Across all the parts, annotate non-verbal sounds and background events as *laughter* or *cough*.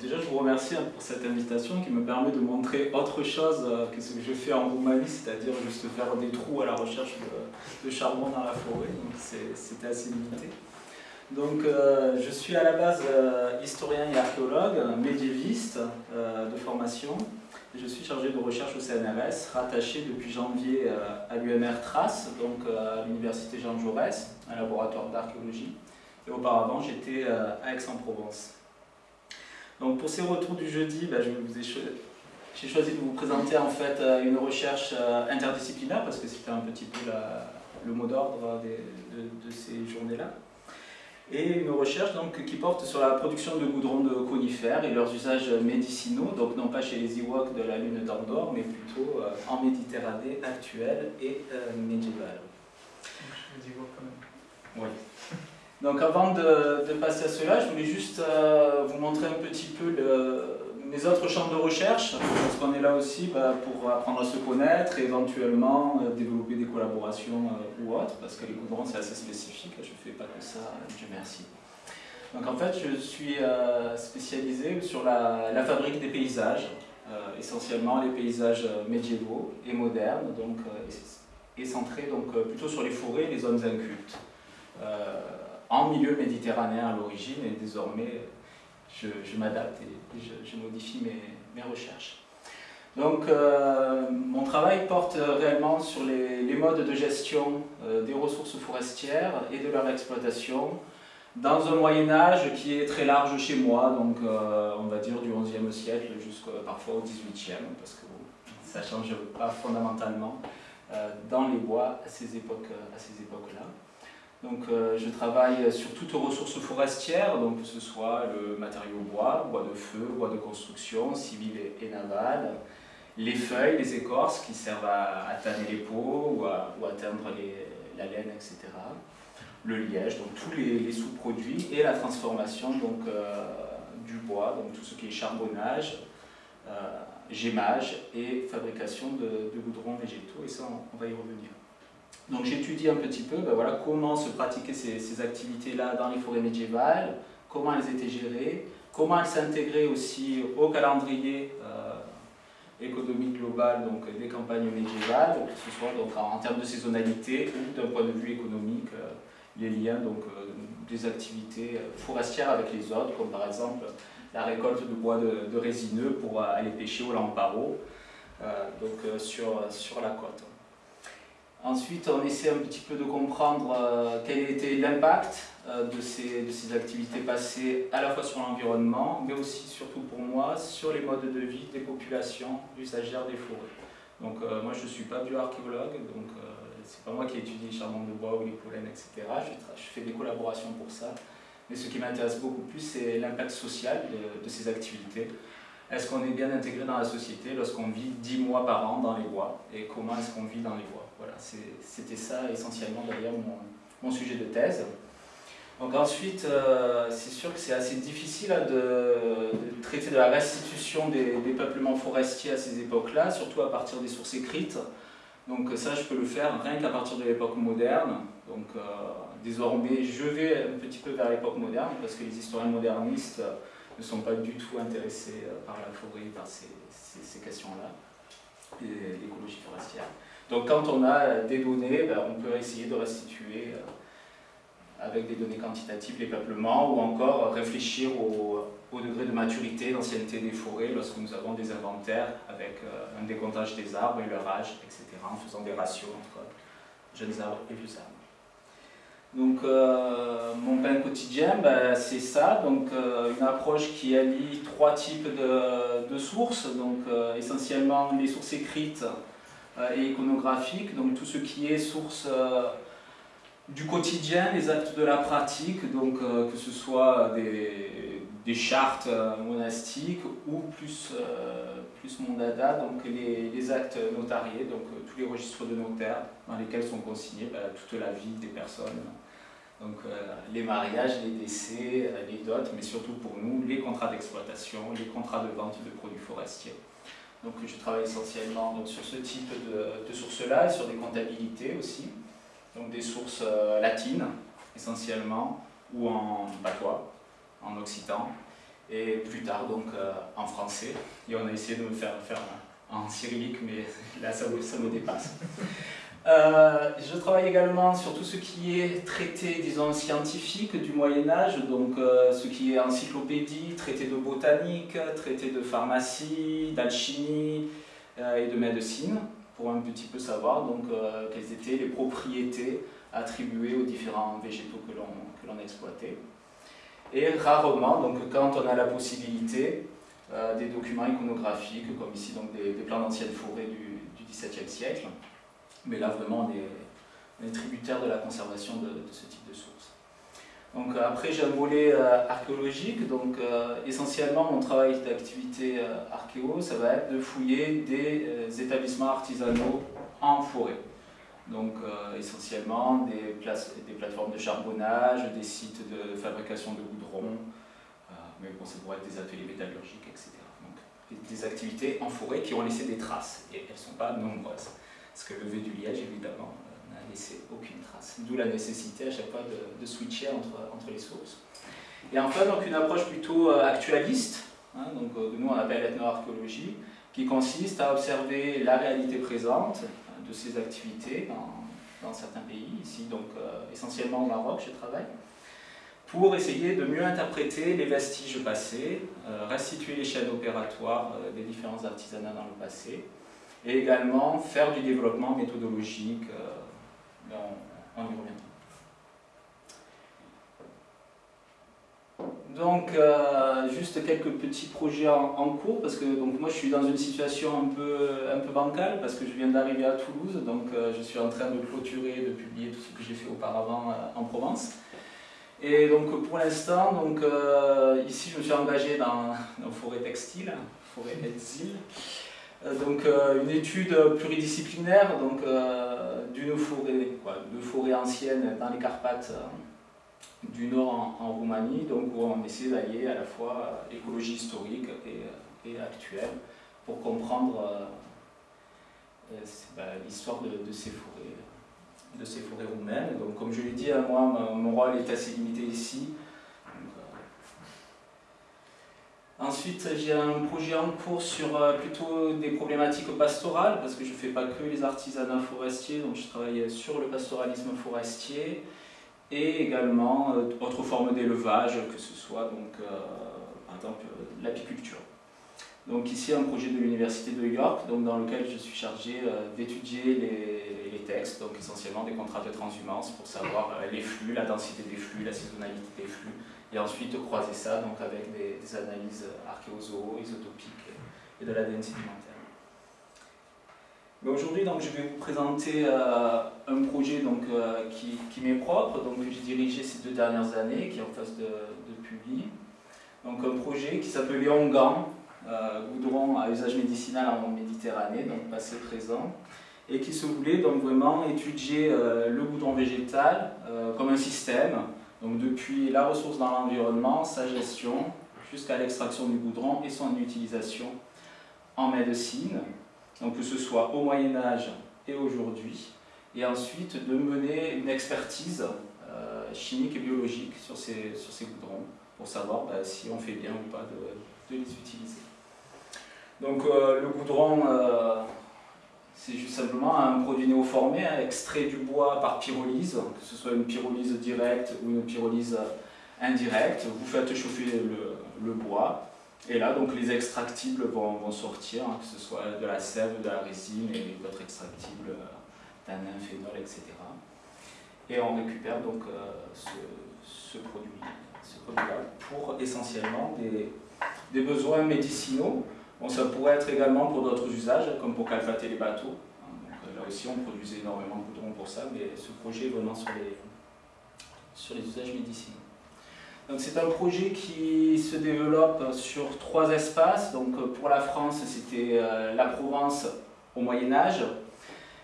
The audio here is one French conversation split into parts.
Déjà, je vous remercie pour cette invitation qui me permet de montrer autre chose euh, que ce que je fais en Roumanie, c'est-à-dire juste faire des trous à la recherche de, charbon dans la forêt, donc c'était assez limité. Donc, euh, je suis à la base euh, historien et archéologue, médiéviste de formation. Je suis chargé de recherche au CNRS, rattaché depuis janvier à l'UMR Trace, donc à l'Université Jean Jaurès, un laboratoire d'archéologie. Et auparavant, j'étais à Aix-en-Provence. Donc pour ces retours du jeudi, bah, j'ai choisi de vous présenter en fait euh, une recherche euh, interdisciplinaire parce que c'était un petit peu le mot d'ordre de, ces journées-là. Et une recherche donc, qui porte sur la production de goudron de conifères et leurs usages médicinaux, donc non pas chez les Iwoks de la lune d'Andorre, mais plutôt euh, en Méditerranée actuelle et médiévale. Les Iwoks quand même. Oui. Donc avant de, passer à cela, je voulais juste euh, vous montrer un petit peu mes autres champs de recherche, parce qu'on est là aussi bah, pour apprendre à se connaître et éventuellement euh, développer des collaborations euh, ou autres, parce que les goudrons c'est assez spécifique, je ne fais pas que ça, Dieu merci. Donc en fait, je suis spécialisé sur la, la, fabrique des paysages, essentiellement les paysages médiévaux et modernes, donc, et, centrés donc, plutôt sur les forêts et les zones incultes en milieu méditerranéen à l'origine et désormais je, m'adapte et je, modifie mes, recherches. Donc euh, mon travail porte réellement sur les, modes de gestion euh, des ressources forestières et de leur exploitation dans un Moyen-Âge qui est très large chez moi, donc euh, on va dire du XIe siècle jusqu'à parfois au XVIIIe, parce que ça ne change pas fondamentalement dans les bois à ces époques-là. Donc euh, je travaille sur toutes ressources forestières, donc que ce soit le matériau bois, bois de feu, bois de construction, civil et, naval, les feuilles, les écorces qui servent à, tanner les peaux ou à, teindre la laine, etc. Le liège, donc tous les, sous-produits et la transformation donc, euh, du bois, donc tout ce qui est charbonnage, euh, gémage et fabrication de, de goudrons végétaux, et ça on va y revenir. Donc j'étudie un petit peu ben voilà, comment se pratiquaient ces, activités-là dans les forêts médiévales, comment elles étaient gérées, comment elles s'intégraient aussi au calendrier euh, économique global donc, des campagnes médiévales, que ce soit donc, en, termes de saisonnalité ou d'un point de vue économique, euh, les liens donc, euh, des activités forestières avec les autres, comme par exemple la récolte de bois de, résineux pour aller pêcher au lamparo, donc sur, sur la côte. Ensuite, on essaie un petit peu de comprendre euh, quel était l'impact euh, de, ces, activités passées à la fois sur l'environnement, mais aussi, surtout pour moi, sur les modes de vie des populations usagères des forêts. Donc euh, moi, je ne suis pas bioarchéologue, donc c'est pas moi qui étudie les charbons de bois ou les pollens, etc. Je, fais des collaborations pour ça. Mais ce qui m'intéresse beaucoup plus, c'est l'impact social de, de ces activités. Est-ce qu'on est bien intégré dans la société lorsqu'on vit 10 mois par an dans les bois Et comment est-ce qu'on vit dans les bois? Voilà, c'était ça essentiellement d'ailleurs mon, sujet de thèse. Donc ensuite, euh, c'est sûr que c'est assez difficile hein, de, traiter de la restitution des, peuplements forestiers à ces époques-là, surtout à partir des sources écrites. Donc ça, je peux le faire rien qu'à partir de l'époque moderne. Donc euh, désormais, je vais un petit peu vers l'époque moderne, parce que les historiens modernistes ne sont pas du tout intéressés euh, par la forêt, par ces, questions-là, et l'écologie forestière. Donc quand on a des données, ben, on peut essayer de restituer euh, avec des données quantitatives les peuplements ou encore réfléchir au, degré de maturité, d'ancienneté des forêts lorsque nous avons des inventaires avec euh, un décomptage des arbres et leur âge, etc., en faisant des ratios entre jeunes arbres et vieux arbres. Donc euh, mon pain quotidien, ben, c'est ça, donc une approche qui allie trois types de, sources, donc essentiellement les sources écrites et iconographiques, donc tout ce qui est source du quotidien, les actes de la pratique, donc que ce soit des, chartes monastiques ou plus, plus mon dada, donc les, actes notariés, donc tous les registres de notaires dans lesquels sont consignés ben, toute la vie des personnes. Donc euh, les mariages, les décès, euh, les dots, mais surtout pour nous, les contrats d'exploitation, les contrats de vente de produits forestiers. Donc je travaille essentiellement sur ce type de, sources-là et sur des comptabilités aussi. Donc des sources euh, latines essentiellement, ou en patois, en occitan, et plus tard donc en français. Et on a essayé de me faire faire en cyrillique, mais *laughs* là ça ça me dépasse. Euh, je travaille également sur tout ce qui est traité, disons, scientifique du Moyen-Âge, donc euh, ce qui est encyclopédie, traité de botanique, traité de pharmacie, d'alchimie euh, et de médecine, pour un petit peu savoir donc, quelles étaient les propriétés attribuées aux différents végétaux que l'on exploitait. Et rarement, donc, quand on a la possibilité, des documents iconographiques, comme ici donc, des, plans d'anciennes forêts du XVIIe siècle, mais là, vraiment, on est, tributaire de la conservation de, ce type de sources. Donc, euh, après, j'ai un volet euh, archéologique. Donc, euh, essentiellement, mon travail d'activité archéo, ça va être de fouiller des établissements artisanaux en forêt. Donc, essentiellement, des, des, plateformes de charbonnage, des sites de fabrication de goudron, mais bon, ça pourrait être des ateliers métallurgiques, etc. Donc, des activités en forêt qui ont laissé des traces, et elles ne sont pas nombreuses. Parce que le V du liège, évidemment, euh, n'a laissé aucune trace. D'où la nécessité à chaque fois de, switcher entre, les sources. Et enfin, donc, une approche plutôt euh, actualiste, hein, donc, euh, nous on appelle ethnoarchéologie, qui consiste à observer la réalité présente de ces activités dans, dans certains pays, ici donc essentiellement au Maroc, je travaille, pour essayer de mieux interpréter les vestiges passés, restituer les chaînes opératoires des différents artisanats dans le passé, et également faire du développement méthodologique, euh, on, y reviendra. Donc, euh, juste quelques petits projets en, cours, parce que donc, moi je suis dans une situation un peu, un peu bancale, parce que je viens d'arriver à Toulouse, donc euh, je suis en train de clôturer, de publier tout ce que j'ai fait auparavant en Provence. Et donc pour l'instant, ici je me suis engagé dans, dans forêt textile, forêt Etzil, euh, donc euh, une étude pluridisciplinaire euh, d'une forêt, de forêt ancienne dans les Carpates du nord en, Roumanie, donc où on essaie d'allier à la fois écologie historique et, actuelle pour comprendre bah, l'histoire de, ces forêts de ces forêts roumaines. Donc comme je l'ai dit, hein, moi mon rôle est assez limité ici. Ensuite, j'ai un projet en cours sur euh, plutôt des problématiques pastorales, parce que je ne fais pas que les artisanats forestiers, donc je travaille sur le pastoralisme forestier, et également euh, autres formes d'élevage, que ce soit donc, euh, par exemple l'apiculture. Donc ici un projet de l'Université de York, dans lequel je suis chargé d'étudier les, les, textes, donc essentiellement des contrats de transhumance pour savoir les flux, la densité des flux, la saisonnalité des flux, et ensuite croiser ça donc, avec des, analyses archéozo, isotopiques et de l'ADN sédimentaire. aujourd'hui, je vais vous présenter euh, un projet donc, euh, qui, qui m'est propre, donc, que j'ai dirigé ces deux dernières années, qui est en phase de, de publi. Donc, un projet qui s'appelait Ongan, euh, goudron à usage médicinal en Méditerranée, donc passé-présent, et qui se voulait donc vraiment étudier le goudron végétal comme un système donc depuis la ressource dans l'environnement, sa gestion, jusqu'à l'extraction du goudron et son utilisation en médecine, donc que ce soit au Moyen-Âge et aujourd'hui, et ensuite de mener une expertise euh, chimique et biologique sur ces, sur ces goudrons pour savoir bah, si on fait bien ou pas de, les utiliser. Donc euh, le goudron, euh, c'est juste simplement un produit néoformé, hein, extrait du bois par pyrolyse, que ce soit une pyrolyse directe ou une pyrolyse indirecte. Vous faites chauffer le, bois, et là, donc, les extractibles vont, sortir, hein, que ce soit de la sève, de la résine et d'autres extractibles, euh, tanin, phénol, etc. Et on récupère donc euh, ce, produit, là pour essentiellement des, des besoins médicinaux Bon, ça pourrait être également pour d'autres usages, comme pour calfater les bateaux. Euh, là aussi, on produisait énormément de goudron pour ça, mais ce projet est vraiment sur les, usages médicinaux. C'est un projet qui se développe sur trois espaces. Donc, pour la France, c'était euh, la Provence au Moyen-Âge.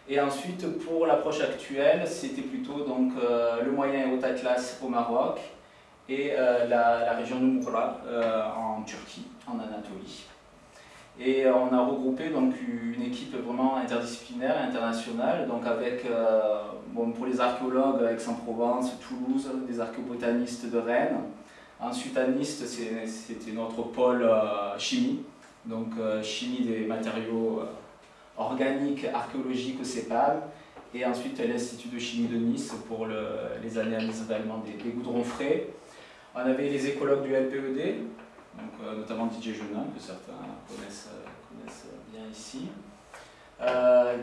Et ensuite, pour l'approche actuelle, c'était plutôt donc, euh, le Moyen et Haut Atlas au Maroc et la, la, région de Mourla en Turquie, en Anatolie. Et on a regroupé donc une équipe vraiment interdisciplinaire, internationale, donc avec, euh, bon, pour les archéologues, Aix-en-Provence, Toulouse, des archéobotanistes de Rennes, Ensuite, à Nice, c'était notre pôle euh, chimie, donc euh, chimie des matériaux euh, organiques, archéologiques au CEPAM, et ensuite l'Institut de chimie de Nice pour les analyses réellement des, goudrons frais. On avait les écologues du LPED, donc, notamment Didier Genin, que certains connaissent, bien ici.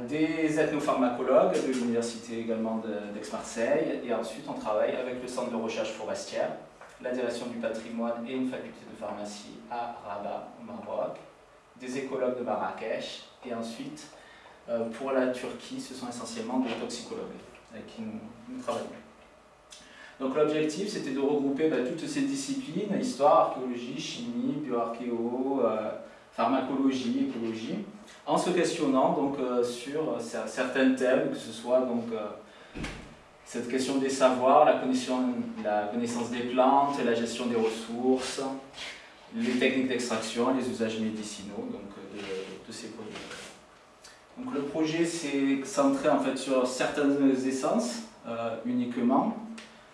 des ethnopharmacologues de l'université également d'Aix-Marseille, et ensuite on travaille avec le centre de recherche forestière, la direction du patrimoine et une faculté de pharmacie à Rabat, au Maroc, des écologues de Marrakech, et ensuite, euh, pour la Turquie, ce sont essentiellement des toxicologues avec qui nous, travaillons. Donc l'objectif, c'était de regrouper bah, toutes ces disciplines, histoire, archéologie, chimie, bioarchéo, euh, pharmacologie, écologie, en se questionnant donc, euh, sur certains thèmes, que ce soit donc, cette question des savoirs, la connaissance, des plantes, la gestion des ressources, les techniques d'extraction, les usages médicinaux donc, de, ces produits. Donc le projet s'est centré en fait sur certaines essences euh, uniquement.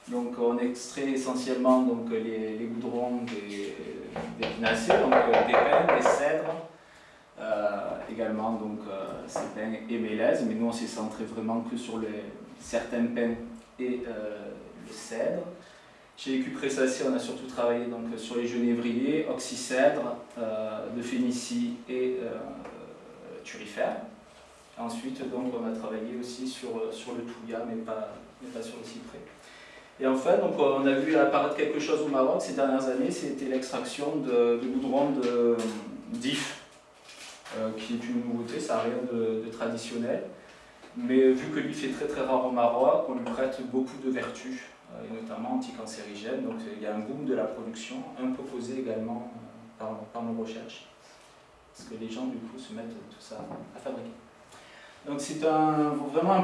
Donc on extrait essentiellement donc, les, goudrons des, des donc euh, des pins, des cèdres, euh, également donc ces pins et mélèzes, mais nous on s'est centré vraiment que sur les, certaines pins et euh, le cèdre. Chez les Cupressacées, on a surtout travaillé donc, sur les genévriers, oxycèdre, euh, de Phénicie et euh, turifère. Ensuite, donc, on a travaillé aussi sur, sur le touya, mais pas, mais pas sur le cyprès. Et enfin, donc, on a vu apparaître quelque chose au Maroc ces dernières années, c'était l'extraction de, goudron de d'if, qui est une nouveauté, ça n'a rien de, traditionnel. Mais vu que l'if est très très rare au Maroc, on lui prête beaucoup de vertus, euh, et notamment anticancérigènes. Donc il y a un boom de la production, un peu causé également euh, par, nos recherches. Parce que les gens du coup se mettent tout ça à fabriquer. Donc c'est un, vraiment un,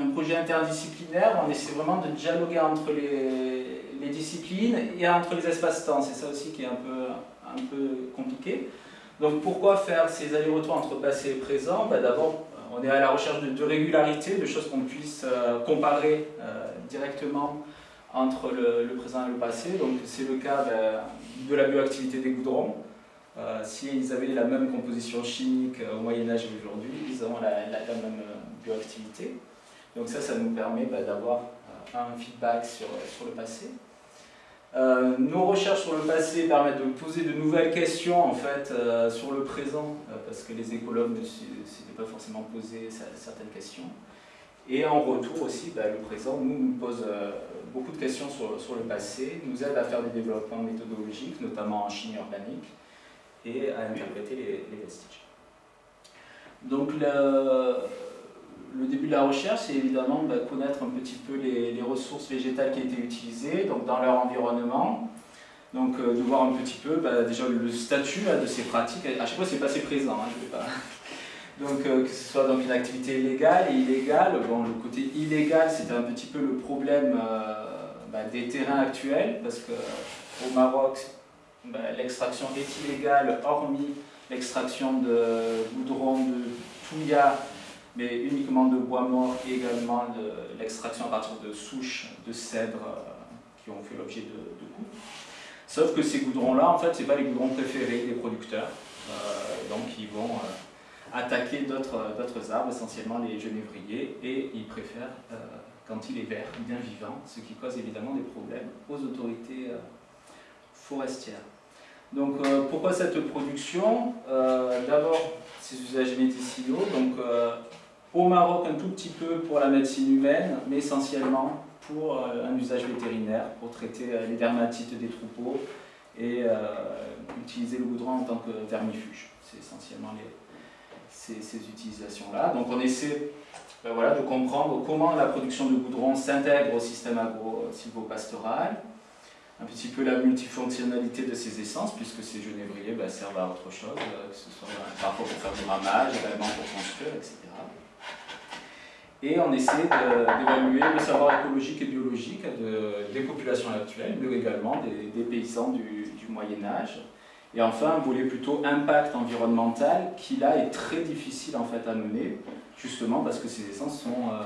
un, projet interdisciplinaire, on essaie vraiment de dialoguer entre les, disciplines et entre les espaces-temps. C'est ça aussi qui est un peu, un peu compliqué. Donc pourquoi faire ces allers-retours entre passé et présent? Ben, D'abord on est à la recherche de, régularité, de choses qu'on puisse euh, comparer euh, directement entre le, présent et le passé. Donc c'est le cas de la bioactivité des goudrons. Euh, S'ils avaient la même composition chimique au Moyen-Âge et aujourd'hui, ils auront la, même bioactivité. Donc ça, ça nous permet ben, d'avoir un feedback sur, sur le passé. Euh, nos recherches sur le passé permettent de poser de nouvelles questions en fait, euh, sur le présent, euh, parce que les écologues ne s'étaient pas forcément posé certaines questions. Et en retour aussi, bah, le présent nous, nous pose beaucoup de questions sur, sur, le passé, nous aide à faire des développements méthodologiques, notamment en chimie organique, et à interpréter les, les vestiges. Donc le, le début de la recherche, c'est évidemment bah, connaître un petit peu les, ressources végétales qui été utilisées donc dans leur environnement. Donc euh, de voir un petit peu bah, déjà le statut de ces pratiques. À chaque fois, c'est passé présent. Hein, pas... *laughs* Donc euh, que ce soit donc une activité légale et illégale. Bon, le côté illégal, c'était un petit peu le problème euh, bah, des terrains actuels, parce qu'au Maroc, l'extraction est illégale, hormis l'extraction de goudron, de touya mais uniquement de bois mort et également l'extraction à partir de souches de cèdre euh, qui ont fait l'objet de, de coupes. Sauf que ces goudrons-là, en fait, ce pas les goudrons préférés des producteurs, euh, donc ils vont euh, attaquer d'autres arbres, essentiellement les genévriers, et ils préfèrent quand il est vert, bien vivant, ce qui cause évidemment des problèmes aux autorités forestières. Donc pourquoi cette production? D'abord, ces usages médicinaux, donc au Maroc, un tout petit peu pour la médecine humaine, mais essentiellement pour euh, un usage vétérinaire, pour traiter euh, les dermatites des troupeaux et euh, utiliser le goudron en tant que vermifuge. C'est essentiellement ces, utilisations-là. Donc on essaie ben voilà, de comprendre comment la production de goudron s'intègre au système agro-silvopastoral, un petit peu la multifonctionnalité de ces essences, puisque ces genévriers ben, servent à autre chose, que ce soit parfois pour faire du ramage, également pour construire, etc. Et on essaie d'évaluer le savoir écologique et biologique des populations actuelles, mais également des, paysans du, Moyen-Âge. Et enfin, un volet plutôt impact environnemental qui là est très difficile en fait à mener, justement parce que ces essences sont euh,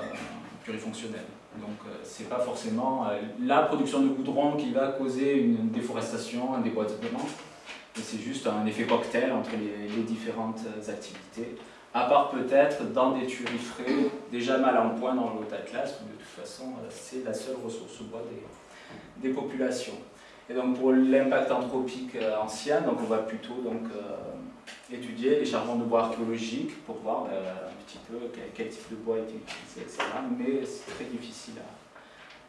plurifonctionnelles. Donc c'est pas forcément la production de goudron qui va causer une déforestation, un déboisement, mais c'est juste un effet cocktail entre les, différentes activités, à part peut-être dans des frais déjà mal en point dans le Haut-Atlas, où de toute façon c'est la seule ressource bois des, populations. Et donc pour l'impact anthropique ancien, donc on va plutôt donc, étudier les charbons de bois archéologiques pour voir euh, un petit peu quel, type de bois est utilisé, etc. Mais c'est très difficile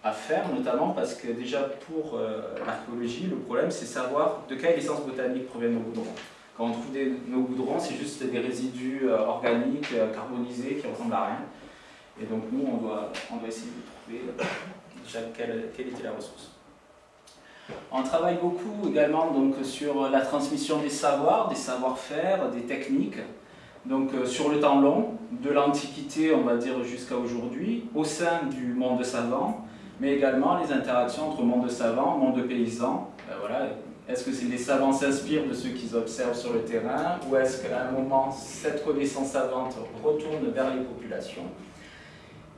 à, faire, notamment parce que déjà pour euh, l'archéologie, le problème c'est savoir de quelle essence botanique proviennent nos goudrons. Quand on trouve nos goudrons, c'est juste des résidus euh, organiques, carbonisés, qui ressemblent à rien. Et donc nous, on doit, essayer de trouver déjà quelle, était la ressource. On travaille beaucoup également donc, sur la transmission des savoirs, des savoir-faire, des techniques, donc euh, sur le temps long, de l'Antiquité, on va dire, jusqu'à aujourd'hui, au sein du monde savant, mais également les interactions entre monde savant, monde paysan. Voilà. Est-ce que les savants s'inspirent de ce qu'ils observent sur le terrain, ou est-ce qu'à un moment, cette connaissance savante retourne vers les populations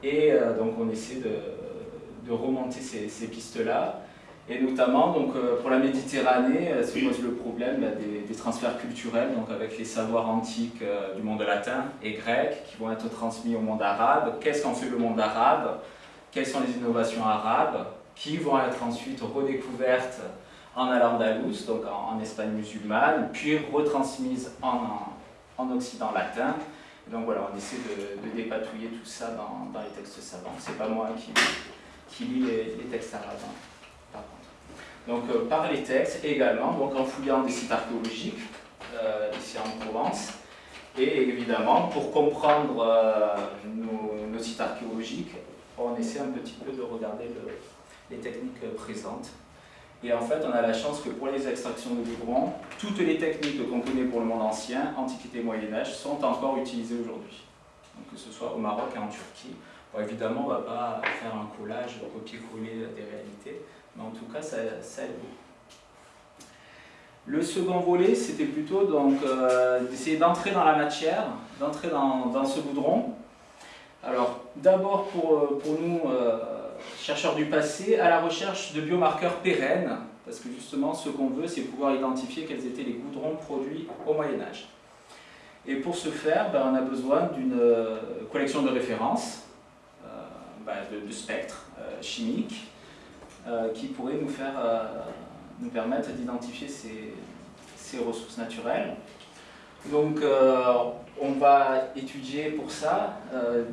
Et euh, donc on essaie de, remonter ces pistes-là. Et notamment, donc, euh, pour la Méditerranée, euh, se pose le problème bah, des, transferts culturels, donc avec les savoirs antiques euh, du monde latin et grec qui vont être transmis au monde arabe. Qu'est-ce qu'en fait le monde arabe? Quelles sont les innovations arabes? Qui vont être ensuite redécouvertes en Al-Andalus, donc en, Espagne musulmane, puis retransmises en, en, Occident latin. donc voilà, on essaie de, dépatouiller tout ça dans, les textes savants. C'est pas moi qui, qui lis les, textes arabes. Hein donc euh, par les textes également, donc en fouillant des sites archéologiques, euh, ici en Provence, et évidemment, pour comprendre euh, nos, sites archéologiques, on essaie un petit peu de regarder les techniques présentes. Et en fait, on a la chance que pour les extractions de goudron, toutes les techniques qu'on connaît pour le monde ancien, Antiquité Moyen-Âge, sont encore utilisées aujourd'hui. Que ce soit au Maroc et en Turquie. évidemment, on ne va pas faire un collage, copier-coller des réalités, mais en tout cas, ça, aide Le second volet, c'était plutôt euh, d'essayer d'entrer dans la matière, d'entrer dans, ce goudron. Alors, d'abord pour, euh, nous, euh, chercheurs du passé, à la recherche de biomarqueurs pérennes, parce que justement, ce qu'on veut, c'est pouvoir identifier quels étaient les goudrons produits au Moyen-Âge. Et pour ce faire, ben, on a besoin d'une collection de références, ben, de, spectres chimiques, euh, qui pourrait nous, faire, euh, nous permettre d'identifier ces, ces, ressources naturelles. Donc euh, on va étudier pour ça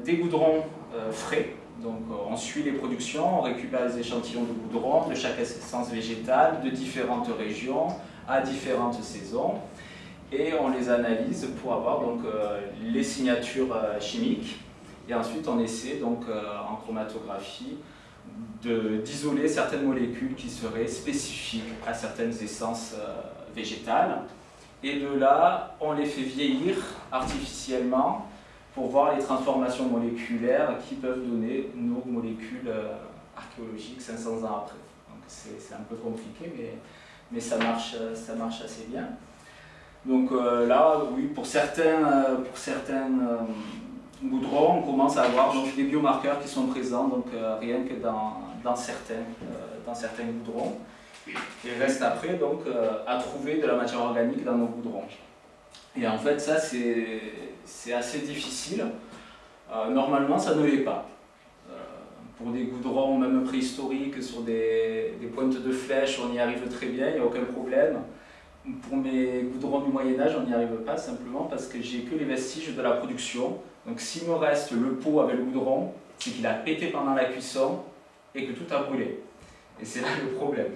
des goudrons frais. Donc on suit les productions, on récupère les échantillons de goudron de chaque essence végétale, de différentes régions, à différentes saisons et on les analyse pour avoir donc, les signatures chimiques. Et ensuite, on essaie donc, en chromatographie d'isoler certaines molécules qui seraient spécifiques à certaines essences euh, végétales. Et de là, on les fait vieillir artificiellement pour voir les transformations moléculaires qui peuvent donner nos molécules euh, archéologiques 500 ans après. Donc c'est un peu compliqué, mais, mais ça, marche, ça marche assez bien. Donc euh, là, oui, pour certains, pour certains goudrons, on commence à avoir donc, des biomarqueurs qui sont présents, donc rien que dans, dans certains, euh, dans certains goudrons. Il reste après donc euh, à trouver de la matière organique dans nos goudrons. Et en fait, ça, c'est assez difficile. Euh, normalement, ça ne l'est pas. pour des goudrons, même préhistoriques, sur des, des, pointes de flèches, on y arrive très bien, il n'y a aucun problème. Pour mes goudrons du Moyen-Âge, on n'y arrive pas, simplement parce que j'ai que les vestiges de la production. Donc s'il me reste le pot avec le goudron, c'est qu'il a pété pendant la cuisson, et que tout a brûlé. Et c'est là le problème.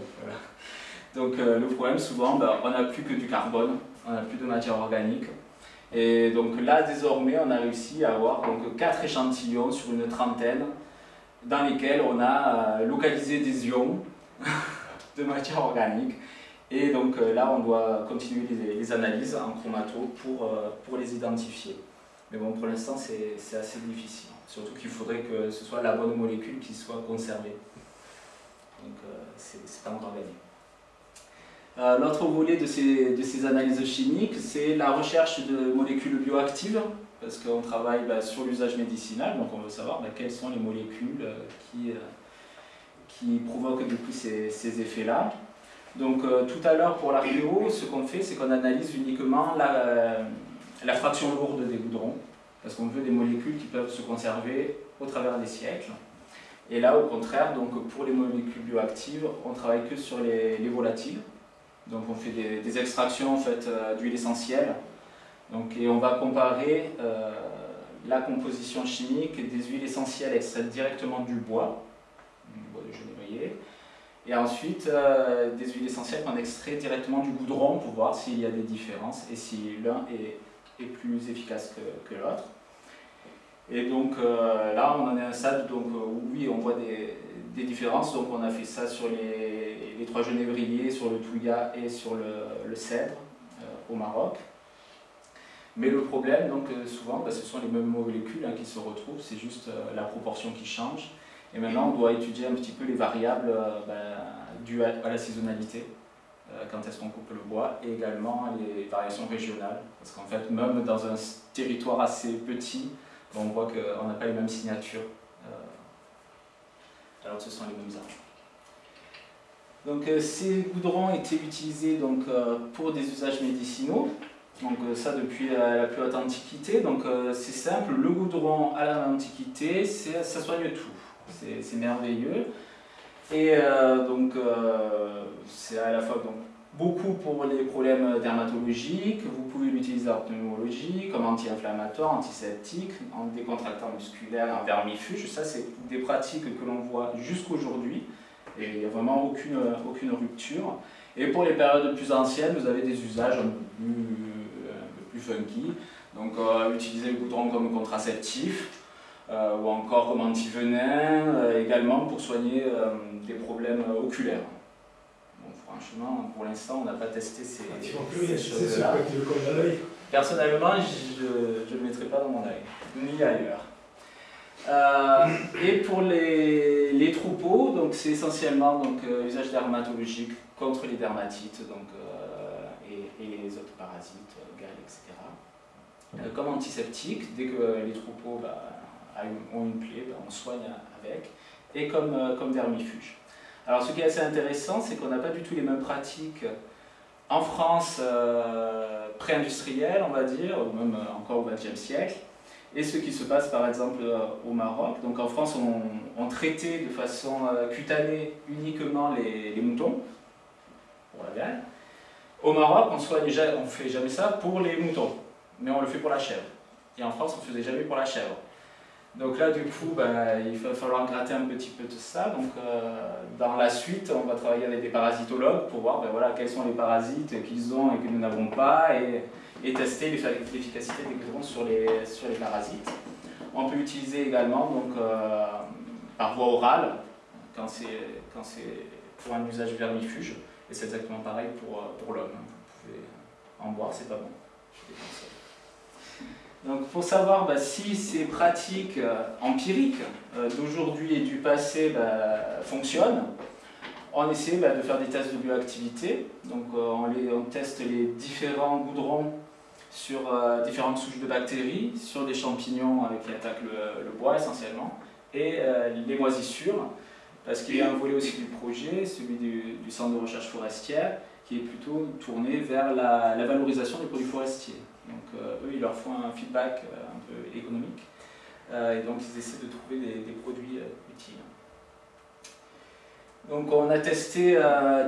Donc euh, le problème souvent, ben, on n'a plus que du carbone, on n'a plus de matière organique. Et donc là désormais on a réussi à avoir donc, quatre échantillons sur une trentaine dans lesquels on a euh, localisé des ions *laughs* de matière organique. Et donc euh, là on doit continuer les, analyses en chromato pour, pour les identifier. Mais bon pour l'instant c'est assez difficile. Surtout qu'il faudrait que ce soit la bonne molécule qui soit conservée. Donc euh, c'est encore gagné. L'autre volet de ces, analyses chimiques, c'est la recherche de molécules bioactives, parce qu'on travaille bah, sur l'usage médicinal, donc on veut savoir bah, quelles sont les molécules qui, qui provoquent ces, effets-là. Donc tout à l'heure pour l'archéo, ce qu'on fait, c'est qu'on analyse uniquement la, la fraction lourde des goudrons, parce qu'on veut des molécules qui peuvent se conserver au travers des siècles. Et là, au contraire, donc pour les molécules bioactives, on travaille que sur les, volatiles. Donc on fait des, extractions en fait, euh, d'huile essentielle. Donc, et on va comparer euh, la composition chimique des huiles essentielles extraites directement du bois, du bois de genévrier, et ensuite euh, des huiles essentielles qu'on extrait directement du goudron pour voir s'il y a des différences et si l'un est plus efficace que, l'autre. Et donc là, on en est à un stade donc, où oui, on voit des, différences. Donc on a fait ça sur les, trois genévriers, sur le touya et sur le, cèdre euh, au Maroc. Mais le problème, donc, souvent, bah, ce sont les mêmes molécules hein, qui se retrouvent, c'est juste la proportion qui change. Et maintenant, on doit étudier un petit peu les variables bah, dues à la saisonnalité. Euh, quand est-ce qu'on coupe le bois, et également les variations régionales. Parce qu'en fait, même dans un territoire assez petit, on voit qu'on n'a pas les mêmes signatures, euh, alors ce sont les mêmes arbres. Donc euh, ces goudrons étaient utilisés donc, pour des usages médicinaux, donc ça depuis la, plus haute antiquité. Donc c'est simple, le goudron à l'antiquité, ça soigne tout, c'est merveilleux. Et euh, donc, euh, c'est à la fois donc, beaucoup pour les problèmes dermatologiques. Vous pouvez l'utiliser en pneumologie, comme anti-inflammatoire, antiseptique, en décontractant musculaire, en vermifuge. Ça, c'est des pratiques que l'on voit jusqu'aujourd'hui. Et il n'y a vraiment aucune, aucune rupture. Et pour les périodes plus anciennes, vous avez des usages un peu plus, un peu plus funky. Donc, euh, utiliser le goudron comme contraceptif. Euh, ou encore comme antivenin, euh, également pour soigner euh, des problèmes oculaires. Franchement, pour l'instant, on n'a pas testé ces, ces choses-là. Personnellement, je ne le mettrai pas dans mon œil, ni ailleurs. et pour les, les troupeaux, donc c'est essentiellement donc, usage dermatologique contre les dermatites donc, et, et, les autres parasites, gales, etc. comme antiseptique, dès que les troupeaux bah, ont une plaie, ben, on soigne avec, et comme, euh, comme vermifuge. Alors ce qui est assez intéressant, c'est qu'on n'a pas du tout les mêmes pratiques en France euh, pré-industrielle, on va dire, ou même euh, encore au XXe siècle, et ce qui se passe par exemple au Maroc. Donc en France, on, traitait de façon cutanée uniquement les, moutons, pour la viande. Au Maroc, on ne fait jamais ça pour les moutons, mais on le fait pour la chèvre. Et en France, on ne faisait jamais pour la chèvre. Donc là, du coup, ben, il va falloir gratter un petit peu de ça. Donc, euh, dans la suite, on va travailler avec des parasitologues pour voir ben, voilà, quels sont les parasites qu'ils ont et que nous n'avons pas et, tester l'efficacité des goudrons sur les, sur les parasites. On peut utiliser également donc, euh, par voie orale quand c'est pour un usage vermifuge. Et c'est exactement pareil pour, pour l'homme. Vous pouvez en boire, c'est pas bon. Donc pour savoir bah, si ces pratiques euh, empiriques euh, d'aujourd'hui et du passé bah, fonctionnent, on essaie bah, de faire des tests de bioactivité. Donc euh, on, teste les différents goudrons sur différentes souches de bactéries, sur des champignons qui attaquent le, bois essentiellement, et les moisissures, parce qu'il y a un volet aussi du projet, celui du, Centre de recherche forestière, qui est plutôt tourné vers la valorisation des produits forestiers. Donc euh, eux, ils leur font un feedback euh, un peu économique. Euh, et donc ils essaient de trouver des, produits utiles. Donc on a testé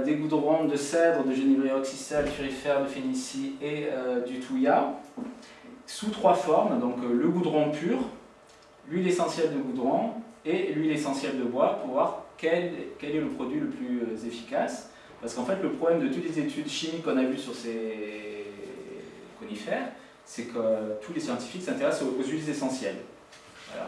des goudrons de cèdre, de genévrier oxysal, furifère, de phénicie et du touya sous trois formes, donc le goudron pur, l'huile essentielle de goudron et l'huile essentielle de bois pour voir quel, quel, est le produit le plus efficace. Parce qu'en fait le problème de toutes les études chimiques qu'on a vues sur ces c'est que tous les scientifiques s'intéressent aux, huiles essentielles.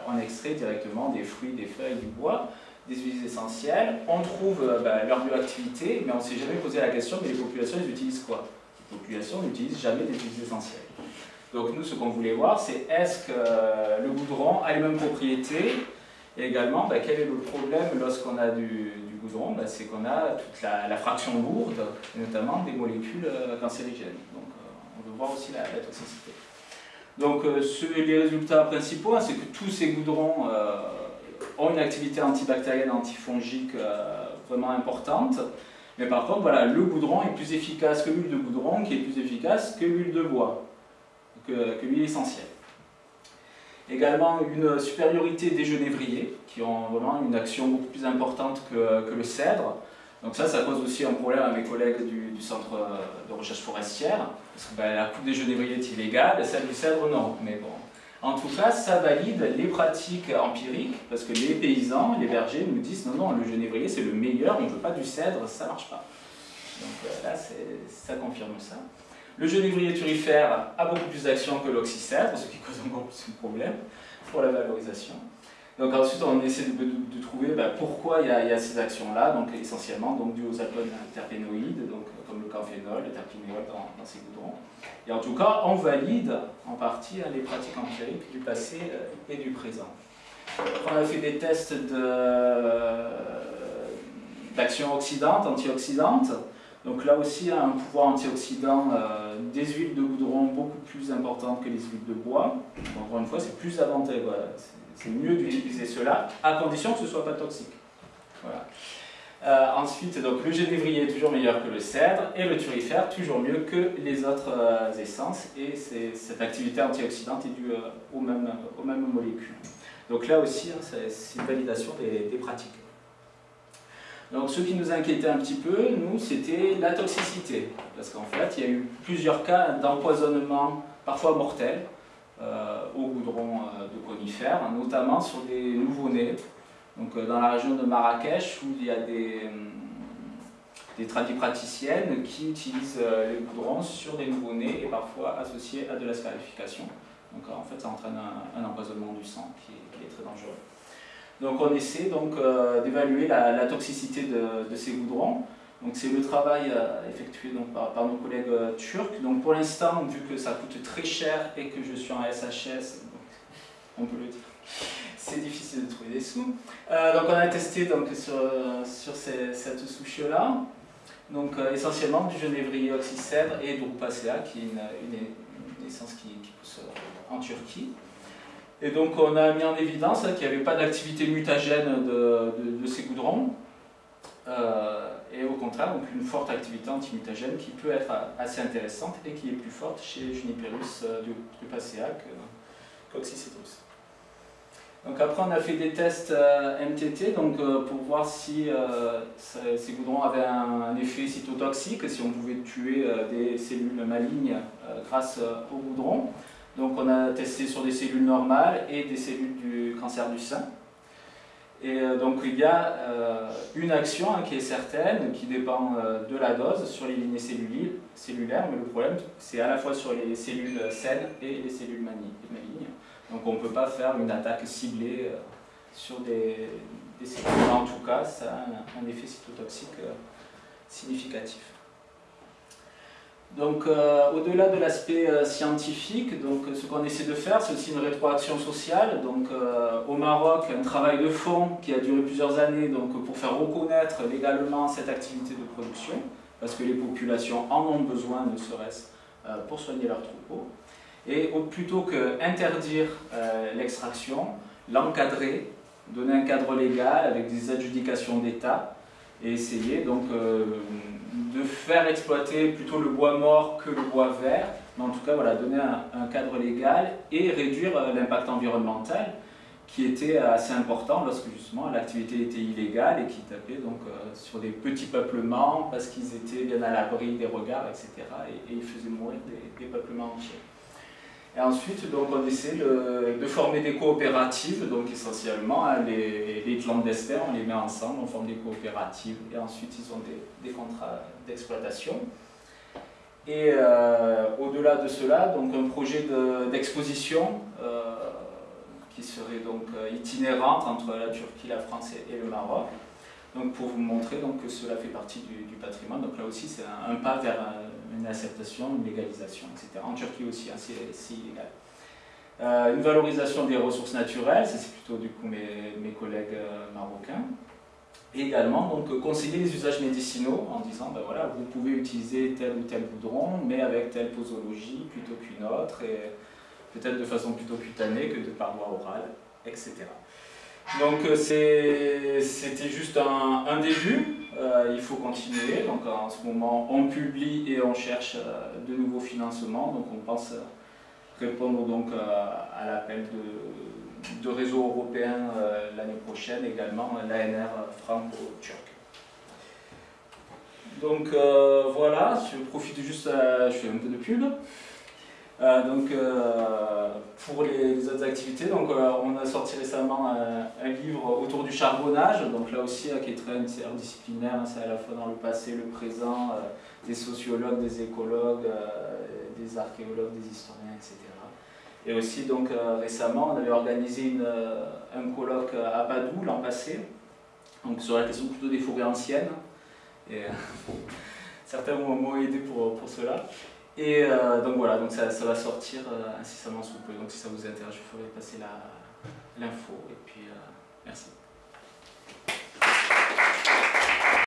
on extrait directement des fruits, des feuilles, du bois, des huiles essentielles, on trouve euh, bah, leur bioactivité, mais on ne s'est jamais posé la question, mais les populations, elles utilisent quoi? Les populations n'utilisent jamais des huiles essentielles. Donc nous, ce qu'on voulait voir, c'est est-ce que euh, le goudron a les mêmes propriétés, et également, bah, quel est le problème lorsqu'on a du, goudron, bah, c'est qu'on a toute la, fraction lourde, notamment des molécules cancérigènes. On veut voir aussi la, toxicité. Donc les résultats principaux, hein, c'est que tous ces goudrons ont une activité antibactérienne, antifongique vraiment importante. Mais par contre, voilà, le goudron est plus efficace que l'huile de goudron, qui est plus efficace que l'huile de bois, que, l'huile essentielle. Également une supériorité des genévriers, qui ont vraiment une action beaucoup plus importante que le cèdre. Donc ça, ça pose aussi un problème à mes collègues du, Centre de recherche forestière, parce que ben, la coupe des genévriers est illégale, celle du cèdre non. Mais bon, en tout cas, ça valide les pratiques empiriques, parce que les paysans, les bergers nous disent non, non, le genévrier c'est le meilleur, on ne veut pas du cèdre, ça ne marche pas. Donc euh, là, ça confirme ça. Le genévrier turifère a beaucoup plus d'action que l'oxycèdre, ce qui cause encore plus de problèmes pour la valorisation. Donc ensuite, on essaie de, trouver bah, pourquoi il y, a, ces actions-là, donc essentiellement donc, dues aux alcools terpénoïdes, donc, comme le camphénol, le terpinéol dans, ces goudrons. Et en tout cas, on valide en partie hein, les pratiques empiriques du passé euh, et du présent. On a fait des tests d'action oxydante, antioxydante. Donc là aussi, un pouvoir antioxydant euh, des huiles de goudron beaucoup plus importantes que les huiles de bois. Encore une fois, c'est plus avantageux. C'est mieux d'utiliser cela, à condition que ce ne soit pas toxique. Voilà. Euh, ensuite, donc, le genévrier est toujours meilleur que le cèdre et le turifère toujours mieux que les autres euh, essences. Et cette activité antioxydante est due euh, aux, mêmes, aux, mêmes, molécules. Donc là aussi, hein, c'est une validation des, des, pratiques. Donc ce qui nous inquiétait un petit peu, nous, c'était la toxicité. Parce qu'en fait, il y a eu plusieurs cas d'empoisonnement, parfois mortels, euh, au goudron euh, de conifères, notamment sur des nouveau-nés. Donc euh, dans la région de Marrakech, où il y a des, des tradipraticiennes qui utilisent les goudrons sur des nouveau-nés et parfois associés à de la scarification. Donc en fait, ça entraîne un, empoisonnement du sang qui est, très dangereux. Donc on essaie donc d'évaluer la, toxicité de, ces goudrons. Donc c'est le travail euh, effectué donc, par, nos collègues euh, turcs. Donc pour l'instant, vu que ça coûte très cher et que je suis en SHS, on peut le dire, *laughs* c'est difficile de trouver des sous. Euh, donc on a testé donc, sur, sur cette souche-là, donc essentiellement du genévrier oxycèdre et drupacea, qui est une, une, essence qui, pousse en Turquie. Et donc on a mis en évidence qu'il n'y avait pas d'activité mutagène de, de, ces goudrons et au contraire donc une forte activité antimutagène qui peut être assez intéressante et qui est plus forte chez Juniperus euh, dupacea qu'Oxycetrus. Donc après on a fait des tests euh, MTT donc, euh, pour voir si ces goudrons avaient un, effet cytotoxique, si on pouvait tuer des cellules malignes grâce au goudron. Donc on a testé sur des cellules normales et des cellules du cancer du sein. Et euh, donc il y a euh, une action hein, qui est certaine, qui dépend euh, de la dose sur les lignées cellulaires, mais le problème c'est à la fois sur les cellules saines et les cellules malignes. Donc on ne peut pas faire une attaque ciblée sur des, cellules. En tout cas, ça a un effet cytotoxique significatif. Donc, euh, au-delà de l'aspect euh, scientifique, donc, ce qu'on essaie de faire, c'est aussi une rétroaction sociale. Donc, euh, au Maroc, un travail de fond qui a duré plusieurs années donc, pour faire reconnaître légalement cette activité de production, parce que les populations en ont besoin, ne serait-ce pour soigner leurs troupeaux. Et plutôt qu'interdire l'extraction, l'encadrer, donner un cadre légal avec des adjudications d'État, et essayer donc de faire exploiter plutôt le bois mort que le bois vert, mais en tout cas voilà, donner un, cadre légal et réduire euh, l'impact environnemental qui était assez important lorsque justement l'activité était illégale et qui tapait donc euh, sur des petits peuplements parce qu'ils étaient bien à l'abri des regards, etc. Et, ils faisaient mourir des, peuplements entiers. Et ensuite, donc, on essaie de, former des coopératives, donc essentiellement hein, les, les clandestins, on les met ensemble, on forme des coopératives, et ensuite ils ont des, contrats d'exploitation. Et euh, au-delà de cela, donc un projet d'exposition euh, qui serait donc euh, itinérante entre la Turquie, la France et, le Maroc. Donc pour vous montrer donc, que cela fait partie du, patrimoine. Donc là aussi, c'est un, pas vers une acceptation, une légalisation, etc. En Turquie aussi, hein, c'est illégal. une valorisation des ressources naturelles, c'est plutôt du coup mes, collègues marocains. Et également donc, conseiller les usages médicinaux en disant ben voilà, vous pouvez utiliser tel ou tel goudron, mais avec telle posologie plutôt qu'une autre, et peut-être de façon plutôt cutanée que de par voie orale, etc. Donc euh, c'était juste un, début, euh, il faut continuer. Donc en ce moment, on publie et on cherche euh, de nouveaux financements. Donc on pense répondre donc à l'appel de, de, réseau européen l'année prochaine, également l'ANR franco-turc. Donc voilà, je profite juste, je fais un peu de pub. Euh, donc, euh, pour les, autres activités, euh, on a sorti récemment un, livre autour du charbonnage, donc là aussi qui est très interdisciplinaire, hein, c'est à la fois dans le passé, le présent, des sociologues, des écologues, des archéologues, des historiens, etc. Et aussi, donc, récemment, on avait organisé un colloque à Padoue l'an passé, donc, sur la question plutôt des forêts anciennes. Et, *laughs* certains m'ont aidé pour, pour cela. Et euh, donc voilà, ça va sortir euh, incessamment sous peu. Donc si ça vous intéresse, je ferai passer l'info. Et puis, euh, merci.